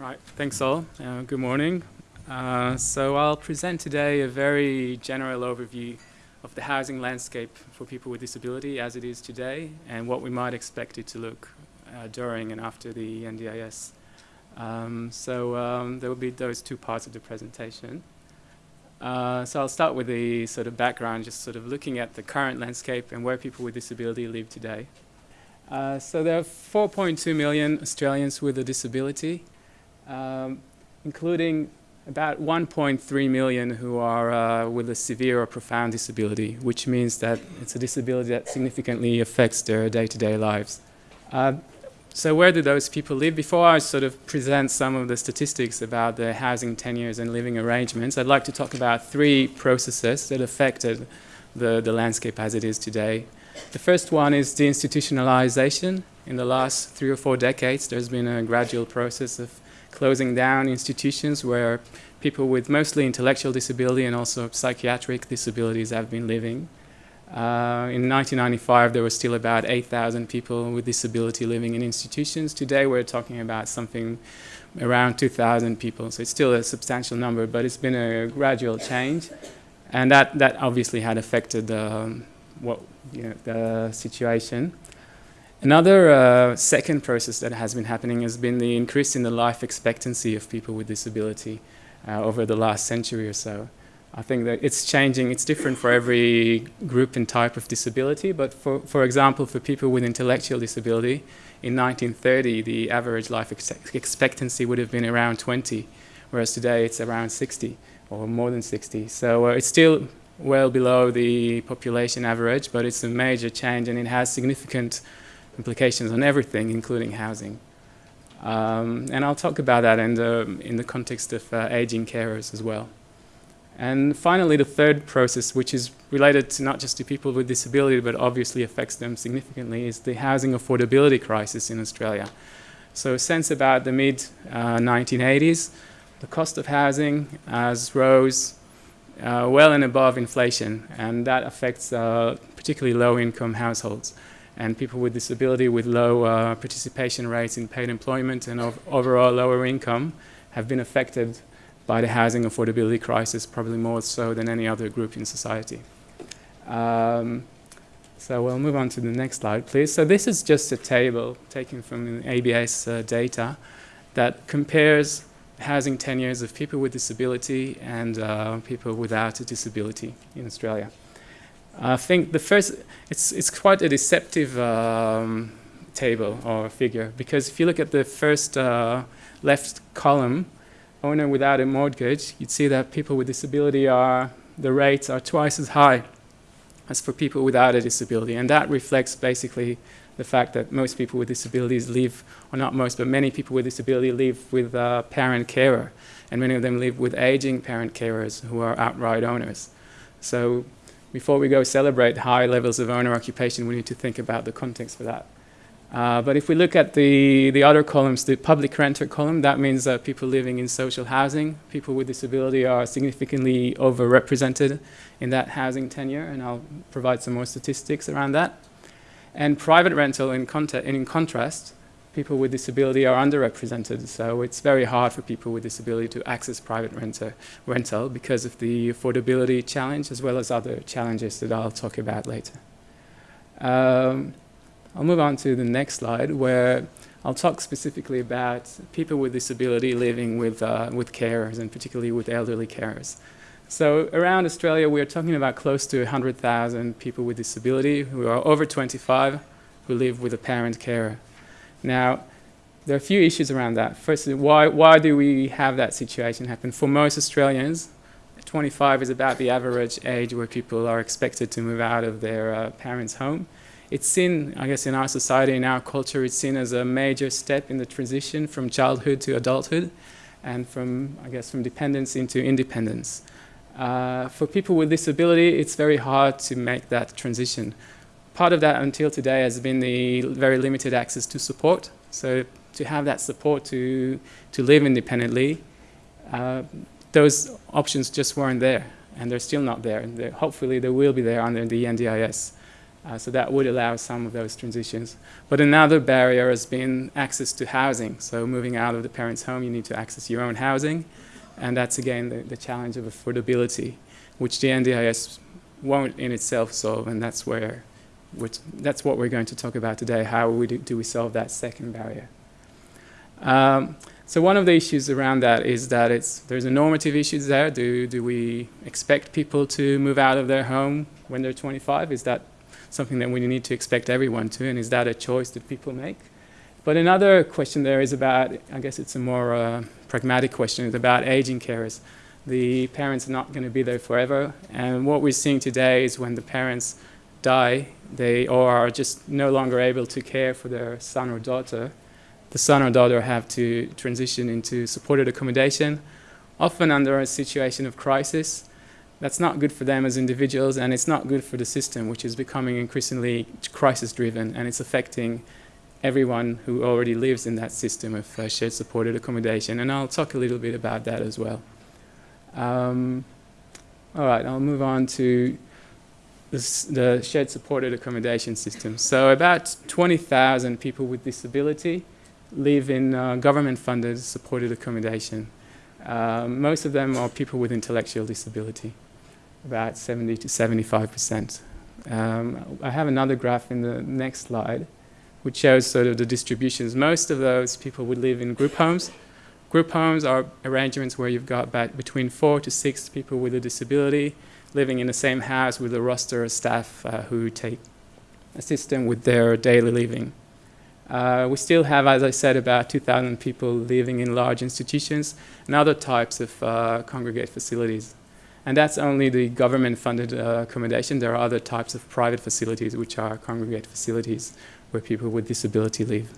Right, thanks all. Uh, good morning. Uh, so I'll present today a very general overview of the housing landscape for people with disability as it is today and what we might expect it to look uh, during and after the NDIS. Um, so um, there will be those two parts of the presentation. Uh, so I'll start with the sort of background, just sort of looking at the current landscape and where people with disability live today. Uh, so there are 4.2 million Australians with a disability um, including about 1.3 million who are uh, with a severe or profound disability, which means that it's a disability that significantly affects their day-to-day -day lives. Uh, so where do those people live? Before I sort of present some of the statistics about the housing tenures and living arrangements, I'd like to talk about three processes that affected the, the landscape as it is today. The first one is deinstitutionalization. In the last three or four decades, there's been a gradual process of closing down institutions where people with mostly intellectual disability and also psychiatric disabilities have been living. Uh, in 1995, there were still about 8,000 people with disability living in institutions. Today, we're talking about something around 2,000 people. So it's still a substantial number, but it's been a gradual change. And that, that obviously had affected um, what, you know, the situation. Another uh, second process that has been happening has been the increase in the life expectancy of people with disability uh, over the last century or so. I think that it's changing, it's different for every group and type of disability, but for, for example, for people with intellectual disability, in 1930, the average life ex expectancy would have been around 20, whereas today it's around 60 or more than 60. So uh, it's still well below the population average, but it's a major change and it has significant implications on everything, including housing. Um, and I'll talk about that in the, in the context of uh, aging carers as well. And finally, the third process, which is related to not just to people with disability, but obviously affects them significantly, is the housing affordability crisis in Australia. So since about the mid-1980s, uh, the cost of housing has rose uh, well and above inflation, and that affects uh, particularly low-income households and people with disability with low uh, participation rates in paid employment and of overall lower income have been affected by the housing affordability crisis, probably more so than any other group in society. Um, so we'll move on to the next slide, please. So this is just a table taken from ABS uh, data that compares housing tenures of people with disability and uh, people without a disability in Australia. I think the first, it's, it's quite a deceptive um, table or figure because if you look at the first uh, left column, owner without a mortgage, you'd see that people with disability are, the rates are twice as high as for people without a disability. And that reflects basically the fact that most people with disabilities live, or not most, but many people with disability live with a parent carer. And many of them live with aging parent carers who are outright owners. So before we go celebrate high levels of owner occupation, we need to think about the context for that. Uh, but if we look at the, the other columns, the public renter column, that means that people living in social housing, people with disability are significantly overrepresented in that housing tenure, and I'll provide some more statistics around that. And private rental, in, in contrast, people with disability are underrepresented. So it's very hard for people with disability to access private renter, rental because of the affordability challenge as well as other challenges that I'll talk about later. Um, I'll move on to the next slide where I'll talk specifically about people with disability living with, uh, with carers and particularly with elderly carers. So around Australia, we're talking about close to 100,000 people with disability who are over 25 who live with a parent carer. Now, there are a few issues around that. Firstly, why, why do we have that situation happen? For most Australians, 25 is about the average age where people are expected to move out of their uh, parents' home. It's seen, I guess, in our society, in our culture, it's seen as a major step in the transition from childhood to adulthood and from, I guess, from dependence into independence. Uh, for people with disability, it's very hard to make that transition part of that until today has been the very limited access to support. So to have that support to, to live independently, uh, those options just weren't there and they're still not there. They're, hopefully they will be there under the NDIS. Uh, so that would allow some of those transitions. But another barrier has been access to housing. So moving out of the parent's home, you need to access your own housing. And that's again the, the challenge of affordability, which the NDIS won't in itself solve. And that's where, which, that's what we're going to talk about today. How we do, do we solve that second barrier? Um, so one of the issues around that is that it's, there's a normative issues there. Do, do we expect people to move out of their home when they're 25? Is that something that we need to expect everyone to, and is that a choice that people make? But another question there is about, I guess it's a more uh, pragmatic question, it's about aging carers. The parents are not going to be there forever, and what we're seeing today is when the parents die, they or are just no longer able to care for their son or daughter, the son or daughter have to transition into supported accommodation, often under a situation of crisis, that's not good for them as individuals and it's not good for the system which is becoming increasingly crisis driven and it's affecting everyone who already lives in that system of uh, shared supported accommodation. And I'll talk a little bit about that as well. Um, all right, I'll move on to the shared supported accommodation system. So about 20,000 people with disability live in uh, government funded supported accommodation. Uh, most of them are people with intellectual disability about 70 to 75 percent. Um, I have another graph in the next slide which shows sort of the distributions. Most of those people would live in group homes. Group homes are arrangements where you've got about between four to six people with a disability living in the same house with a roster of staff uh, who take assist them with their daily living. Uh, we still have, as I said, about 2,000 people living in large institutions and other types of uh, congregate facilities. And that's only the government-funded uh, accommodation. There are other types of private facilities, which are congregate facilities, where people with disability live.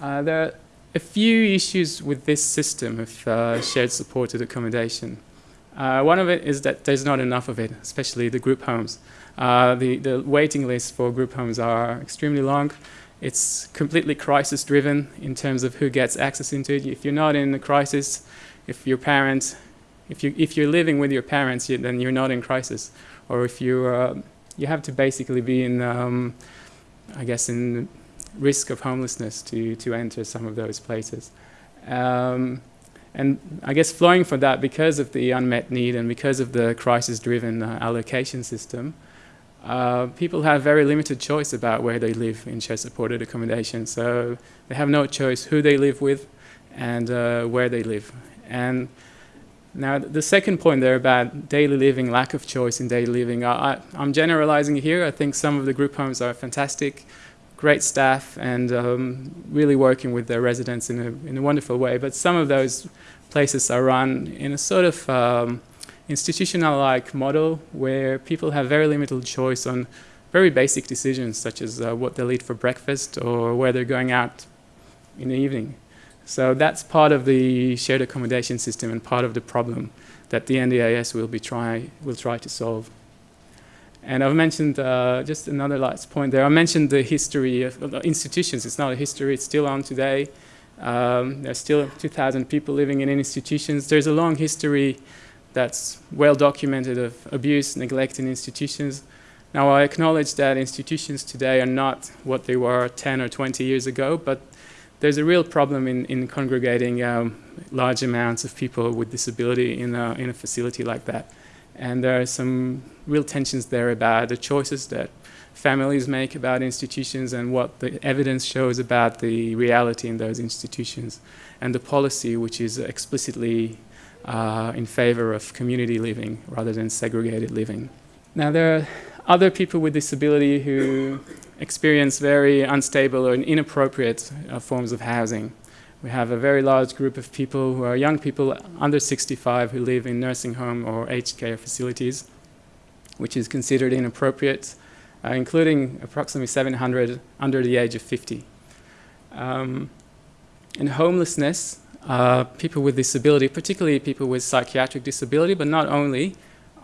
Uh, there are a few issues with this system of uh, shared supported accommodation. Uh, one of it is that there's not enough of it, especially the group homes. Uh, the, the waiting lists for group homes are extremely long. It's completely crisis driven in terms of who gets access into it. If you're not in a crisis, if your parents if, you, if you're living with your parents, you, then you're not in crisis. Or if you, uh, you have to basically be in, um, I guess, in risk of homelessness to, to enter some of those places. Um, and I guess flowing from that, because of the unmet need and because of the crisis-driven uh, allocation system, uh, people have very limited choice about where they live in shared-supported accommodation. So they have no choice who they live with and uh, where they live. And now, the second point there about daily living, lack of choice in daily living, I, am generalizing here. I think some of the group homes are fantastic, great staff, and um, really working with their residents in a, in a wonderful way. But some of those places are run in a sort of um, institutional-like model where people have very limited choice on very basic decisions, such as uh, what they'll eat for breakfast or where they're going out in the evening. So that's part of the shared accommodation system and part of the problem that the NDIS will, be try, will try to solve. And I've mentioned uh, just another last point there. I mentioned the history of, institutions. It's not a history, it's still on today. Um, there's still 2,000 people living in institutions. There's a long history that's well documented of abuse, neglect in institutions. Now I acknowledge that institutions today are not what they were 10 or 20 years ago, but there's a real problem in, in congregating um, large amounts of people with disability in a, in a facility like that. And there are some real tensions there about the choices that families make about institutions and what the evidence shows about the reality in those institutions and the policy which is explicitly uh, in favor of community living rather than segregated living. Now there are other people with disability who experience very unstable or inappropriate uh, forms of housing. We have a very large group of people who are young people under 65 who live in nursing home or aged care facilities, which is considered inappropriate, uh, including approximately 700 under the age of 50. Um, in homelessness, uh, people with disability, particularly people with psychiatric disability, but not only,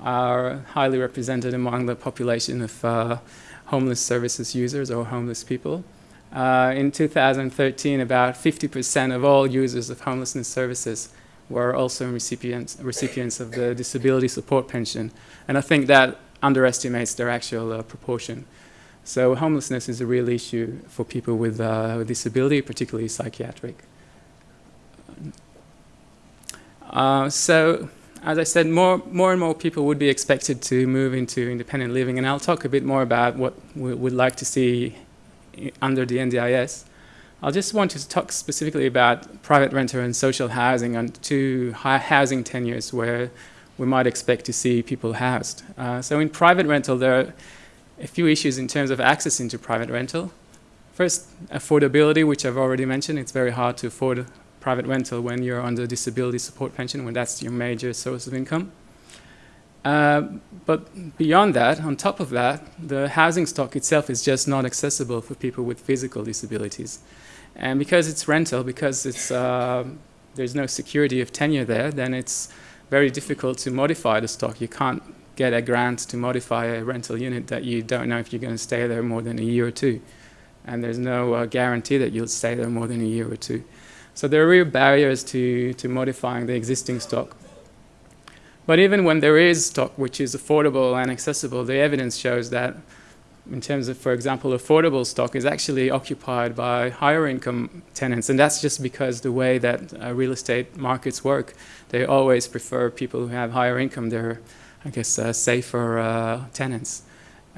are highly represented among the population of uh, homeless services users or homeless people. Uh, in 2013, about 50% of all users of homelessness services were also recipients, recipients of the disability support pension. And I think that underestimates their actual uh, proportion. So homelessness is a real issue for people with, uh, with disability, particularly psychiatric. Uh, so as I said, more, more and more people would be expected to move into independent living, and I'll talk a bit more about what we would like to see under the NDIS. I just want to talk specifically about private rental and social housing on two housing tenures where we might expect to see people housed. Uh, so in private rental, there are a few issues in terms of access into private rental. First, affordability, which I've already mentioned. It's very hard to afford private rental when you're the disability support pension, when that's your major source of income. Uh, but beyond that, on top of that, the housing stock itself is just not accessible for people with physical disabilities. And because it's rental, because it's, uh, there's no security of tenure there, then it's very difficult to modify the stock. You can't get a grant to modify a rental unit that you don't know if you're going to stay there more than a year or two. And there's no uh, guarantee that you'll stay there more than a year or two. So there are real barriers to, to modifying the existing stock. But even when there is stock which is affordable and accessible, the evidence shows that in terms of, for example, affordable stock is actually occupied by higher income tenants. And that's just because the way that uh, real estate markets work, they always prefer people who have higher income. They're, I guess, uh, safer uh, tenants.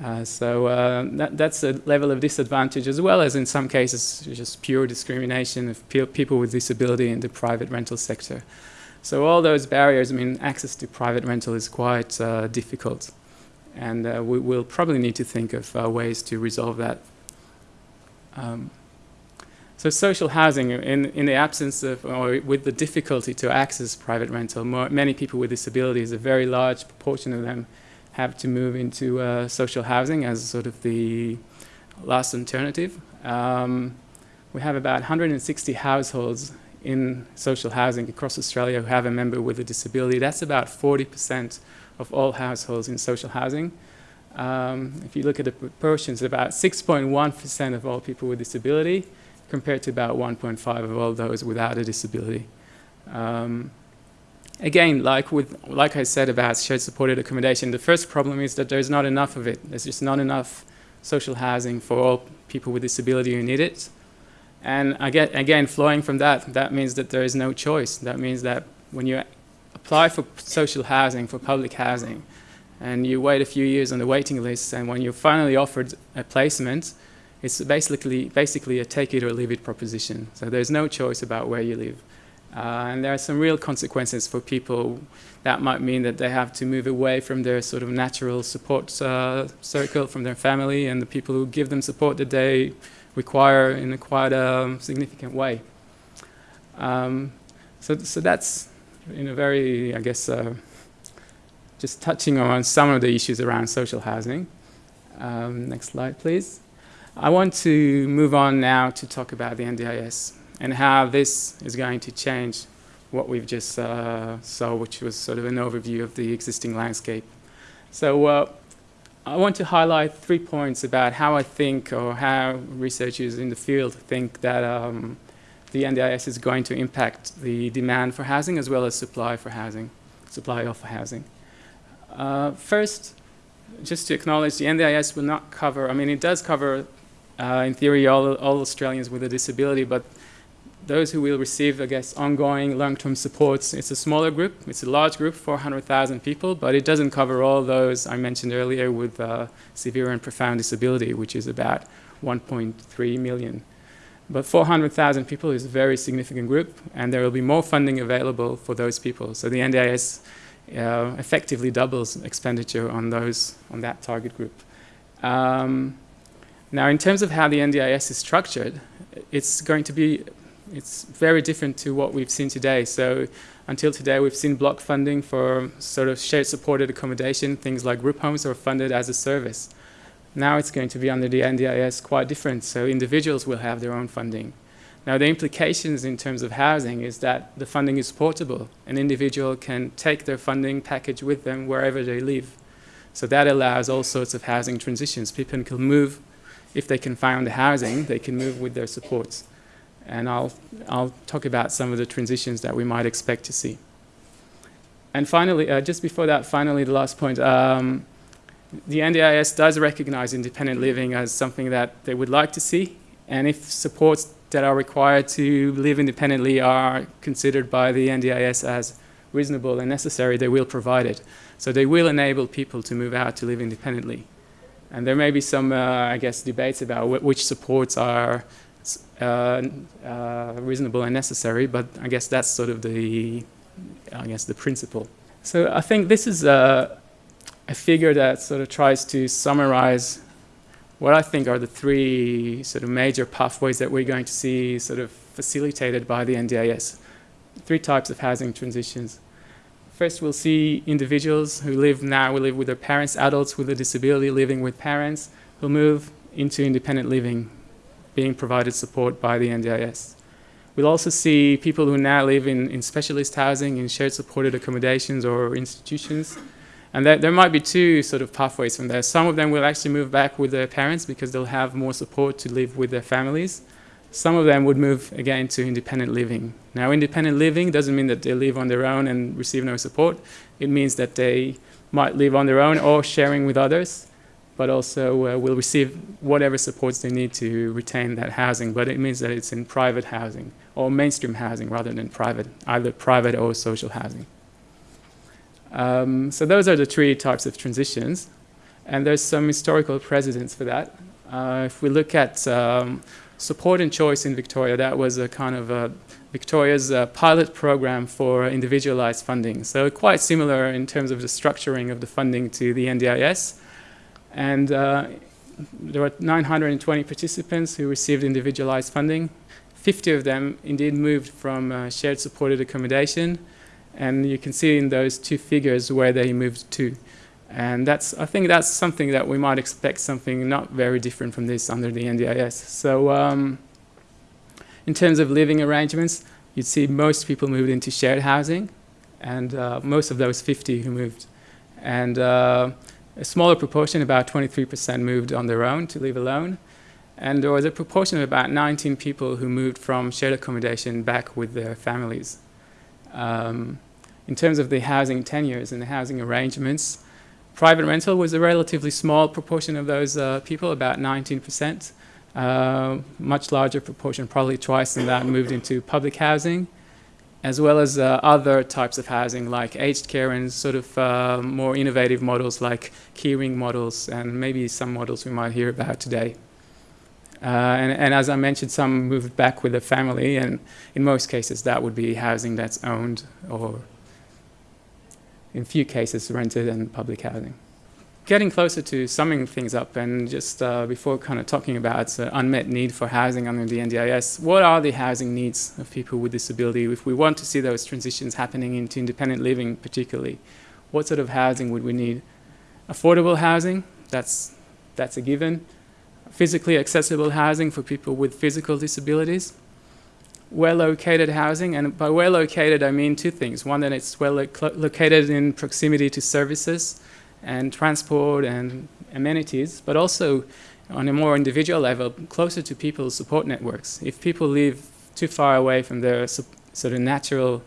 Uh, so uh, that, that's a level of disadvantage as well as in some cases just pure discrimination of pe people with disability in the private rental sector. So all those barriers, I mean, access to private rental is quite uh, difficult and uh, we will probably need to think of uh, ways to resolve that. Um, so social housing, in, in the absence of, or with the difficulty to access private rental, more, many people with disabilities, a very large proportion of them have to move into uh, social housing as sort of the last alternative. Um, we have about 160 households in social housing across Australia who have a member with a disability. That's about 40 percent of all households in social housing. Um, if you look at the proportions, about 6.1% of all people with disability compared to about 1.5 of all those without a disability. Um, again, like, with, like I said about shared supported accommodation, the first problem is that there's not enough of it. There's just not enough social housing for all people with disability who need it. And again, again, flowing from that, that means that there is no choice. That means that when you apply for social housing, for public housing, and you wait a few years on the waiting list, and when you're finally offered a placement, it's basically, basically a take it or leave it proposition. So there's no choice about where you live. Uh, and there are some real consequences for people. That might mean that they have to move away from their sort of natural support uh, circle, from their family, and the people who give them support that they require in a quite a significant way. Um, so, so that's in a very, I guess, uh, just touching on some of the issues around social housing. Um, next slide, please. I want to move on now to talk about the NDIS and how this is going to change what we've just uh, saw, which was sort of an overview of the existing landscape. So uh, I want to highlight three points about how I think or how researchers in the field think that um, the NDIS is going to impact the demand for housing as well as supply for housing, supply of housing. Uh, first, just to acknowledge the NDIS will not cover, I mean it does cover uh, in theory all, all Australians with a disability, but those who will receive, I guess, ongoing long-term supports, it's a smaller group, it's a large group, 400,000 people, but it doesn't cover all those I mentioned earlier with uh, severe and profound disability, which is about 1.3 million. But 400,000 people is a very significant group, and there will be more funding available for those people. So the NDIS uh, effectively doubles expenditure on those on that target group. Um, now, in terms of how the NDIS is structured, it's going to be it's very different to what we've seen today. So until today, we've seen block funding for sort of shared supported accommodation. Things like group homes are funded as a service. Now it's going to be under the NDIS quite different, so individuals will have their own funding. Now the implications in terms of housing is that the funding is portable. An individual can take their funding package with them wherever they live. So that allows all sorts of housing transitions. People can move, if they can find the housing, they can move with their supports. And I'll, I'll talk about some of the transitions that we might expect to see. And finally, uh, just before that, finally, the last point. Um, the NDIS does recognize independent living as something that they would like to see, and if supports that are required to live independently are considered by the NDIS as reasonable and necessary, they will provide it. So they will enable people to move out to live independently. And there may be some, uh, I guess, debates about wh which supports are Uh, uh, reasonable and necessary, but I guess that's sort of the, I guess, the principle. So I think this is a, a figure that sort of tries to summarize what I think are the three sort of major pathways that we're going to see sort of facilitated by the NDIS. Three types of housing transitions. First, we'll see individuals who live now, will live with their parents, adults with a disability living with parents, who move into independent living, being provided support by the NDIS. We'll also see people who now live in, in specialist housing, in shared supported accommodations or institutions, and there, there might be two sort of pathways from there. Some of them will actually move back with their parents because they'll have more support to live with their families. Some of them would move again to independent living. Now, independent living doesn't mean that they live on their own and receive no support. It means that they might live on their own or sharing with others, but also uh, will receive whatever supports they need to retain that housing. But it means that it's in private housing or mainstream housing rather than private, either private or social housing. Um, so those are the three types of transitions. And there's some historical precedents for that. Uh, if we look at um, support and choice in Victoria, that was a kind of a Victoria's uh, pilot program for individualized funding. So quite similar in terms of the structuring of the funding to the NDIS. And uh, there were 920 participants who received individualized funding. 50 of them indeed moved from uh, shared supported accommodation and you can see in those two figures where they moved to. And that's, I think that's something that we might expect something not very different from this under the NDIS. So um, in terms of living arrangements, you'd see most people moved into shared housing, and uh, most of those 50 who moved. And uh, a smaller proportion, about 23%, moved on their own to live alone. And there was a proportion of about 19 people who moved from shared accommodation back with their families. Um, in terms of the housing tenures and the housing arrangements, private rental was a relatively small proportion of those uh, people, about 19%. Uh, much larger proportion, probably twice than that, moved into public housing, as well as uh, other types of housing like aged care and sort of uh, more innovative models like keyring models and maybe some models we might hear about today. Uh, and, and, as I mentioned, some moved back with a family, and in most cases that would be housing that's owned or in few cases rented and public housing. Getting closer to summing things up and just uh, before kind of talking about the unmet need for housing under the NDIS, what are the housing needs of people with disability if we want to see those transitions happening into independent living particularly? What sort of housing would we need? Affordable housing, that's, that's a given. Physically accessible housing for people with physical disabilities well-located housing, and by well-located I mean two things. One, that it's well located in proximity to services and transport and amenities, but also on a more individual level, closer to people's support networks. If people live too far away from their sort of natural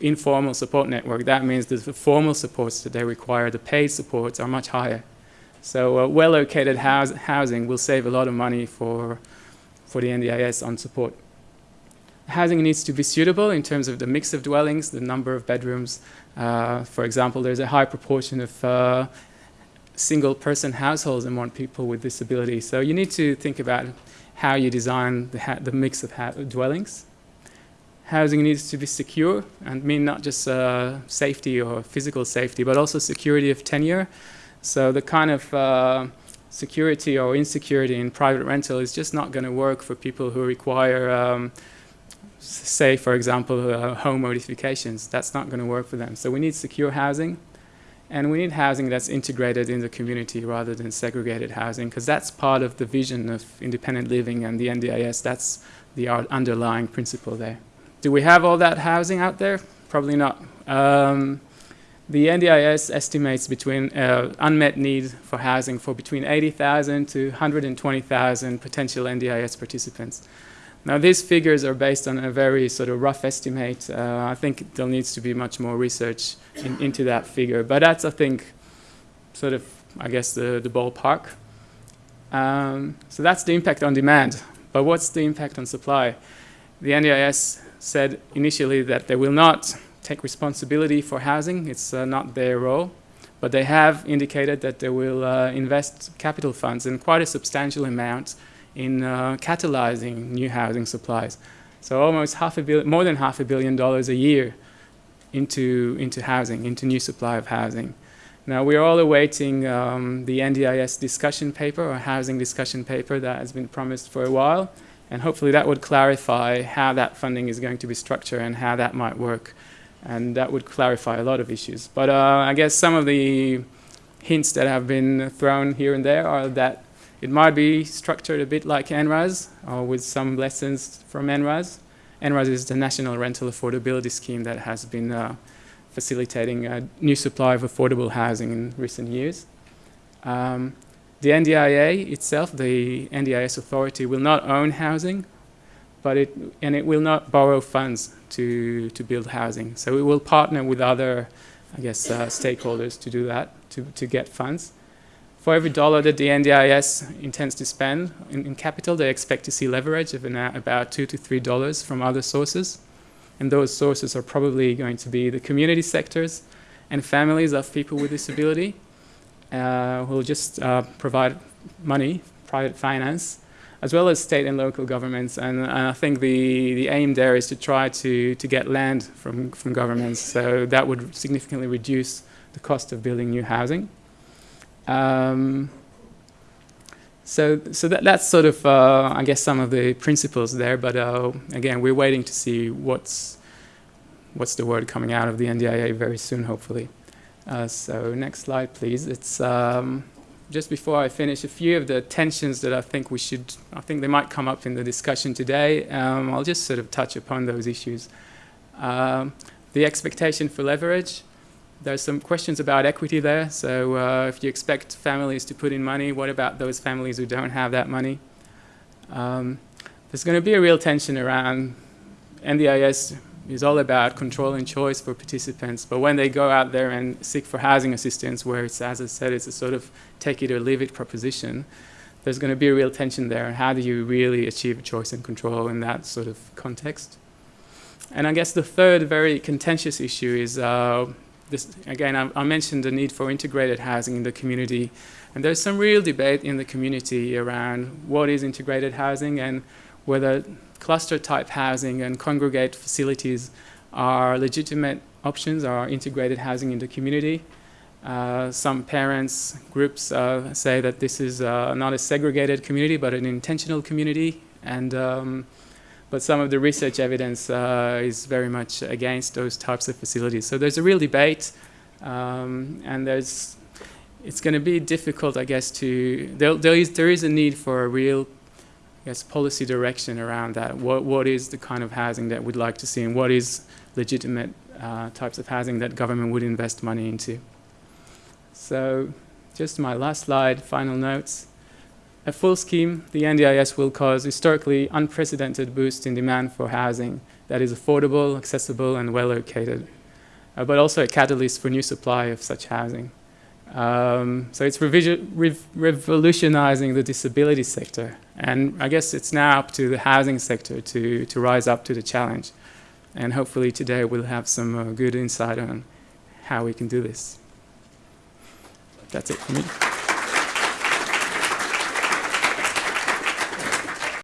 informal support network, that means the formal supports that they require, the paid supports, are much higher. So uh, well-located housing will save a lot of money for, for the NDIS on support. Housing needs to be suitable in terms of the mix of dwellings, the number of bedrooms. Uh, for example, there's a high proportion of uh, single-person households among people with disabilities. So you need to think about how you design the, the mix of dwellings. Housing needs to be secure and mean not just uh, safety or physical safety, but also security of tenure. So the kind of uh, security or insecurity in private rental is just not going to work for people who require um, say, for example, uh, home modifications. That's not going to work for them. So we need secure housing, and we need housing that's integrated in the community rather than segregated housing, because that's part of the vision of independent living and the NDIS. That's the underlying principle there. Do we have all that housing out there? Probably not. Um, the NDIS estimates between uh, unmet need for housing for between 80,000 to 120,000 potential NDIS participants. Now these figures are based on a very sort of rough estimate. Uh, I think there needs to be much more research in, into that figure. But that's, I think, sort of I guess, the, the ballpark. Um, so that's the impact on demand. But what's the impact on supply? The NDIS said initially that they will not take responsibility for housing. It's uh, not their role. But they have indicated that they will uh, invest capital funds in quite a substantial amount in uh, catalyzing new housing supplies. So almost half a billion, more than half a billion dollars a year into, into housing, into new supply of housing. Now we're all awaiting um, the NDIS discussion paper or housing discussion paper that has been promised for a while and hopefully that would clarify how that funding is going to be structured and how that might work and that would clarify a lot of issues. But uh, I guess some of the hints that have been thrown here and there are that it might be structured a bit like NRAS or with some lessons from NRAS. NRAS is the National Rental Affordability Scheme that has been uh, facilitating a new supply of affordable housing in recent years. Um, the NDIA itself, the NDIS authority, will not own housing, but it, and it will not borrow funds to, to build housing. So it will partner with other, I guess, uh, stakeholders to do that, to, to get funds. For every dollar that the NDIS intends to spend in, in capital, they expect to see leverage of an, uh, about two to three dollars from other sources. And those sources are probably going to be the community sectors and families of people with disability uh, who will just uh, provide money, private finance, as well as state and local governments. And, and, I think the, the aim there is to try to, to get land from, from governments. So that would significantly reduce the cost of building new housing. Um, so, so that, that's sort of, uh, I guess, some of the principles there. But uh, again, we're waiting to see what's, what's the word coming out of the NDIA very soon, hopefully. Uh, so next slide, please. It's um, just before I finish, a few of the tensions that I think we should, I think they might come up in the discussion today. Um, I'll just sort of touch upon those issues. Um, the expectation for leverage. There's some questions about equity there. So uh, if you expect families to put in money, what about those families who don't have that money? Um, there's going to be a real tension around NDIS is all about control and choice for participants. But when they go out there and seek for housing assistance, where it's, as I said, it's a sort of take it or leave it proposition, there's going to be a real tension there. How do you really achieve choice and control in that sort of context? And I guess the third very contentious issue is uh, this, again, I, I, mentioned the need for integrated housing in the community. And there's some real debate in the community around what is integrated housing and whether cluster type housing and congregate facilities are legitimate options, are integrated housing in the community. Uh, some parents groups uh, say that this is uh, not a segregated community but an intentional community and um, but some of the research evidence uh, is very much against those types of facilities. So there's a real debate, um, and there's it's going to be difficult, I guess, to there, there is there is a need for a real I guess, policy direction around that. What what is the kind of housing that we'd like to see, and what is legitimate uh, types of housing that government would invest money into. So, just my last slide, final notes. A full scheme, the NDIS will cause historically unprecedented boost in demand for housing that is affordable, accessible, and well located, uh, but also a catalyst for new supply of such housing. Um, so it's rev revolutionizing the disability sector. And I guess it's now up to the housing sector to, to rise up to the challenge. And hopefully today we'll have some uh, good insight on how we can do this. That's it for me.